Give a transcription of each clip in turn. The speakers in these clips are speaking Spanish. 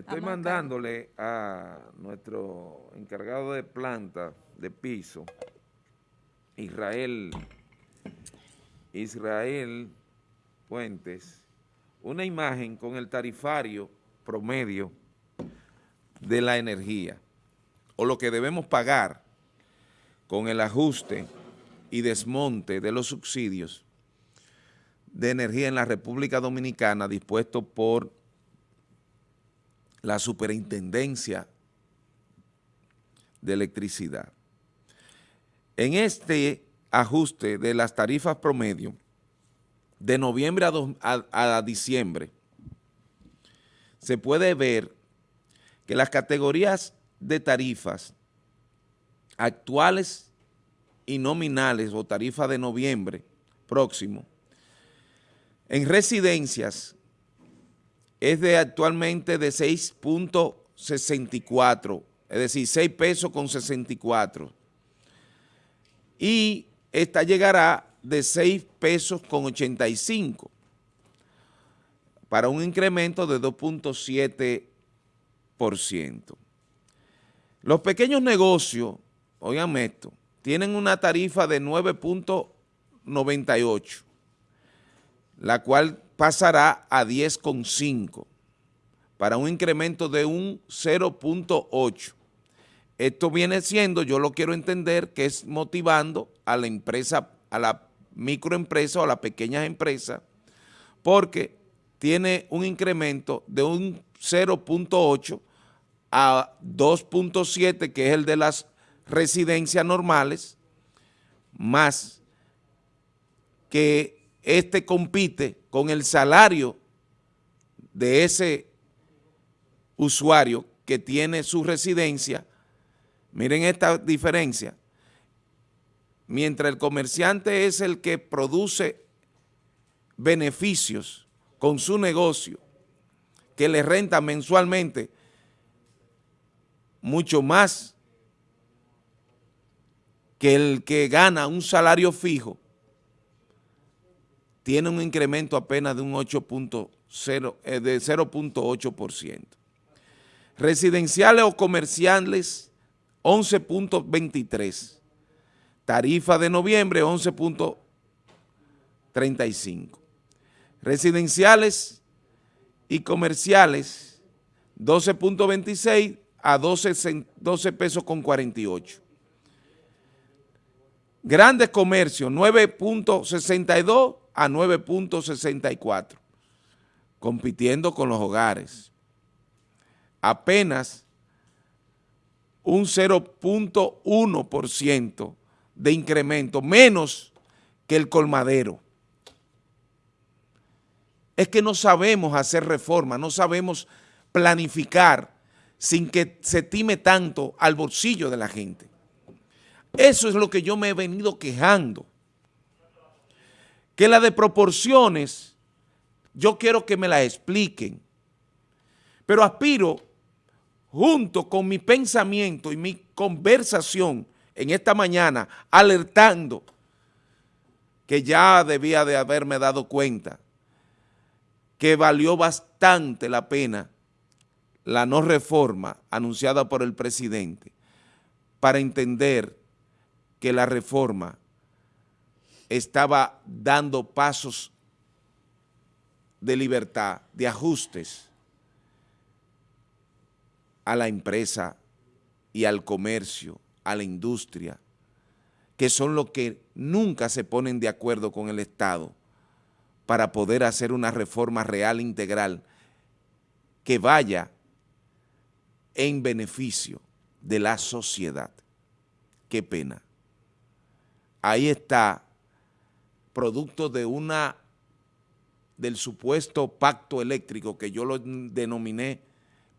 Estoy mandándole a nuestro encargado de planta de piso, Israel, Israel Puentes, una imagen con el tarifario promedio de la energía o lo que debemos pagar con el ajuste y desmonte de los subsidios de energía en la República Dominicana dispuesto por la superintendencia de electricidad. En este ajuste de las tarifas promedio, de noviembre a, diciembre, se puede ver que las categorías de tarifas actuales y nominales o tarifas de noviembre próximo, en residencias es de actualmente de 6.64, es decir, 6 pesos con 64. Y esta llegará de 6 pesos con 85 para un incremento de 2.7%. Los pequeños negocios, oigan esto, tienen una tarifa de 9.98, la cual pasará a 10,5 para un incremento de un 0.8. Esto viene siendo, yo lo quiero entender, que es motivando a la empresa, a la microempresa o a las pequeñas empresas, porque tiene un incremento de un 0.8 a 2.7, que es el de las residencias normales, más que este compite con el salario de ese usuario que tiene su residencia, miren esta diferencia, mientras el comerciante es el que produce beneficios con su negocio, que le renta mensualmente mucho más que el que gana un salario fijo, tiene un incremento apenas de un 8.0, eh, de 0.8%. Residenciales o comerciales, 11.23. Tarifa de noviembre, 11.35. Residenciales y comerciales, 12.26 a 12, 12 pesos con 48. Grandes comercios, 9.62 a 9.64, compitiendo con los hogares. Apenas un 0.1% de incremento, menos que el colmadero. Es que no sabemos hacer reforma, no sabemos planificar sin que se time tanto al bolsillo de la gente. Eso es lo que yo me he venido quejando que la de proporciones, yo quiero que me la expliquen, pero aspiro, junto con mi pensamiento y mi conversación en esta mañana, alertando que ya debía de haberme dado cuenta que valió bastante la pena la no reforma anunciada por el presidente para entender que la reforma estaba dando pasos de libertad, de ajustes a la empresa y al comercio, a la industria, que son los que nunca se ponen de acuerdo con el Estado para poder hacer una reforma real integral que vaya en beneficio de la sociedad. Qué pena. Ahí está producto de una del supuesto pacto eléctrico que yo lo denominé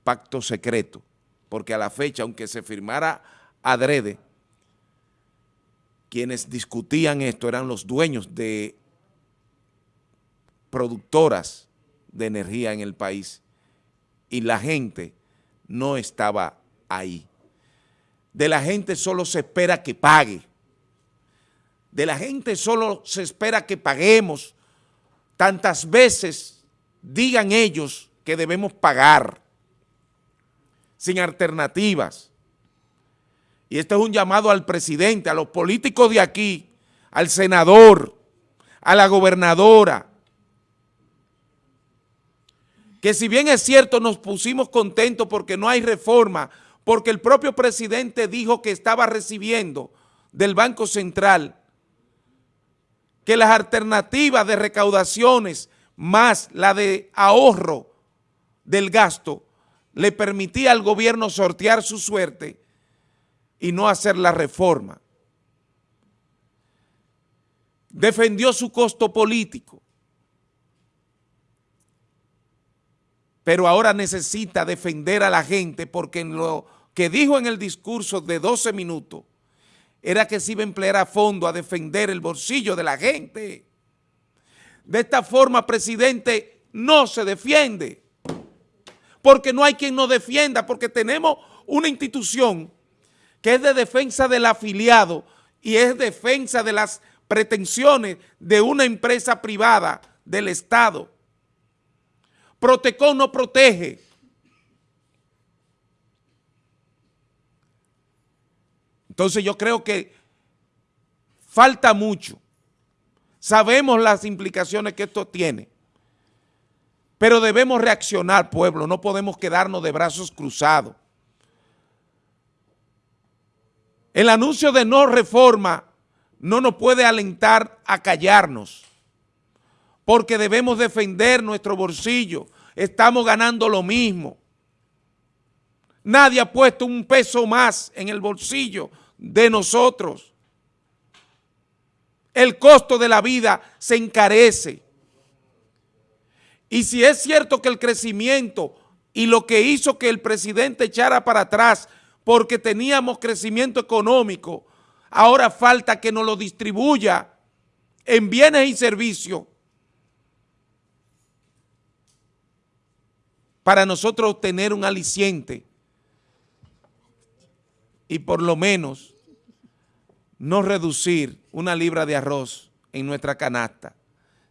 pacto secreto, porque a la fecha, aunque se firmara adrede, quienes discutían esto eran los dueños de productoras de energía en el país. Y la gente no estaba ahí. De la gente solo se espera que pague de la gente solo se espera que paguemos. Tantas veces digan ellos que debemos pagar. sin alternativas. Y este es un llamado al presidente, a los políticos de aquí, al senador, a la gobernadora, que si bien es cierto nos pusimos contentos porque no hay reforma, porque el propio presidente dijo que estaba recibiendo del Banco Central que las alternativas de recaudaciones más la de ahorro del gasto le permitía al gobierno sortear su suerte y no hacer la reforma. Defendió su costo político, pero ahora necesita defender a la gente porque en lo que dijo en el discurso de 12 minutos era que se iba a emplear a fondo a defender el bolsillo de la gente. De esta forma, presidente, no se defiende, porque no hay quien nos defienda, porque tenemos una institución que es de defensa del afiliado y es defensa de las pretensiones de una empresa privada del Estado. Protecon no protege. Entonces yo creo que falta mucho. Sabemos las implicaciones que esto tiene, pero debemos reaccionar, pueblo, no podemos quedarnos de brazos cruzados. El anuncio de no reforma no nos puede alentar a callarnos porque debemos defender nuestro bolsillo. Estamos ganando lo mismo. Nadie ha puesto un peso más en el bolsillo de nosotros. El costo de la vida se encarece. Y si es cierto que el crecimiento y lo que hizo que el presidente echara para atrás porque teníamos crecimiento económico, ahora falta que nos lo distribuya en bienes y servicios para nosotros tener un aliciente y por lo menos no reducir una libra de arroz en nuestra canasta,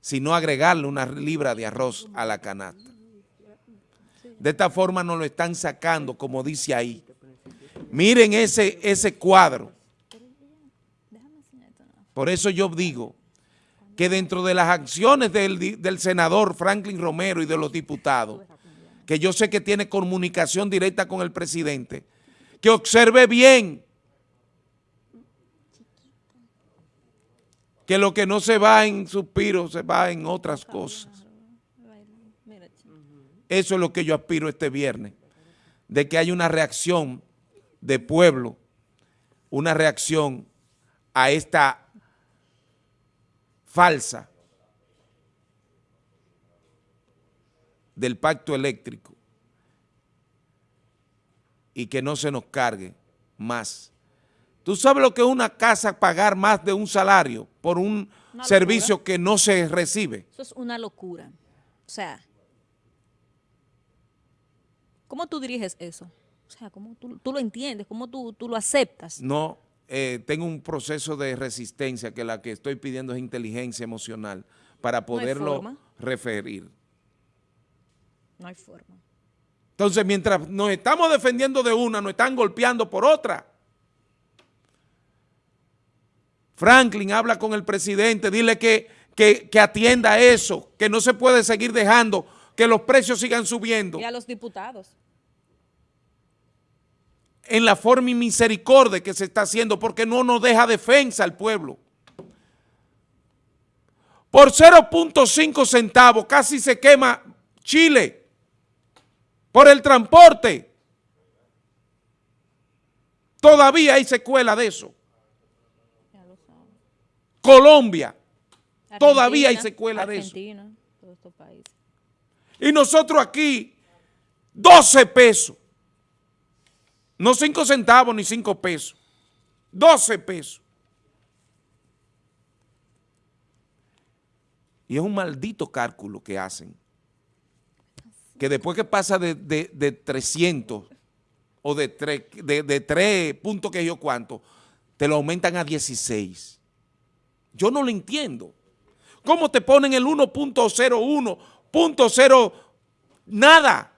sino agregarle una libra de arroz a la canasta. De esta forma nos lo están sacando, como dice ahí. Miren ese, ese cuadro. Por eso yo digo que dentro de las acciones del, del senador Franklin Romero y de los diputados, que yo sé que tiene comunicación directa con el presidente, que observe bien. Que lo que no se va en suspiros se va en otras cosas. Eso es lo que yo aspiro este viernes, de que haya una reacción de pueblo, una reacción a esta falsa del pacto eléctrico y que no se nos cargue más. ¿Tú sabes lo que es una casa pagar más de un salario por un servicio que no se recibe? Eso es una locura. O sea, ¿cómo tú diriges eso? O sea, ¿cómo tú, lo entiendes? ¿Cómo tú, lo aceptas? No, eh, tengo un proceso de resistencia que la que estoy pidiendo es inteligencia emocional para poderlo referir. No hay forma. Entonces, mientras nos estamos defendiendo de una, nos están golpeando por otra. Franklin habla con el presidente, dile que, que, que, atienda eso, que no se puede seguir dejando que los precios sigan subiendo. Y a los diputados. En la forma y misericordia que se está haciendo, porque no nos deja defensa al pueblo. Por 0.5 centavos casi se quema Chile por el transporte. Todavía hay secuela de eso. Colombia, todavía hay secuela de eso. Y nosotros aquí, 12 pesos. No 5 centavos ni 5 pesos. 12 pesos. Y es un maldito cálculo que hacen que después que pasa de, 300 o de 3, de, 3 puntos que yo cuánto, te lo aumentan a 16. Yo no lo entiendo. ¿Cómo te ponen el 1.01, nada?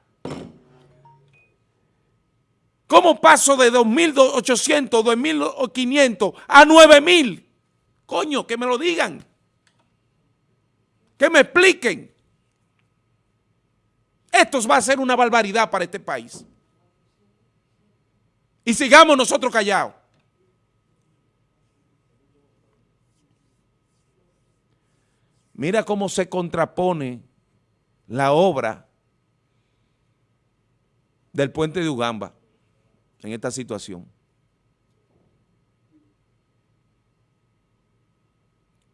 ¿Cómo paso de 2.800, 2.500 a 9.000? Coño, que me lo digan. Que me expliquen. Esto va a ser una barbaridad para este país. Y sigamos nosotros callados. Mira cómo se contrapone la obra del puente de Ugamba en esta situación.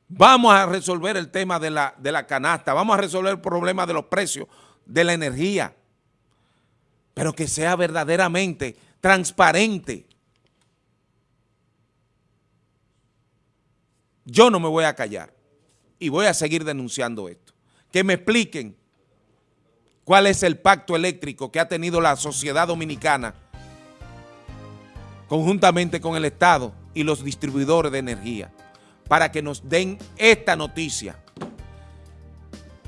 Vamos a resolver el tema de la, de la canasta, vamos a resolver el problema de los precios de la energía, pero que sea verdaderamente transparente. Yo no me voy a callar y voy a seguir denunciando esto. Que me expliquen cuál es el pacto eléctrico que ha tenido la sociedad dominicana conjuntamente con el Estado y los distribuidores de energía para que nos den esta noticia.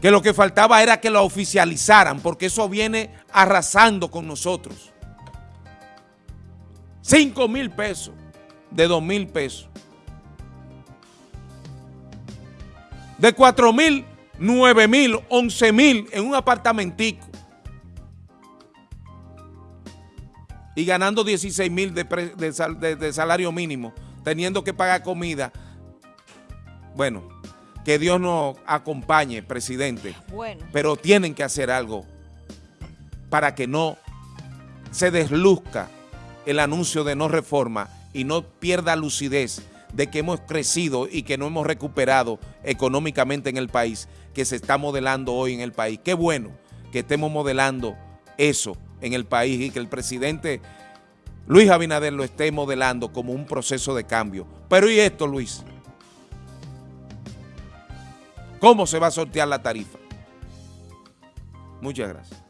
Que lo que faltaba era que lo oficializaran porque eso viene arrasando con nosotros. 5 mil pesos de 2 mil pesos. De 4 mil, 9 mil, 11 mil en un apartamentico. y ganando 16 mil de, salario mínimo, teniendo que pagar comida, bueno, que Dios nos acompañe, presidente. Bueno. Pero tienen que hacer algo para que no se desluzca el anuncio de no reforma y no pierda lucidez de que hemos crecido y que no hemos recuperado económicamente en el país, que se está modelando hoy en el país. Qué bueno que estemos modelando eso en el país y que el presidente Luis Abinader lo esté modelando como un proceso de cambio. Pero ¿y esto, Luis? ¿Cómo se va a sortear la tarifa? Muchas gracias.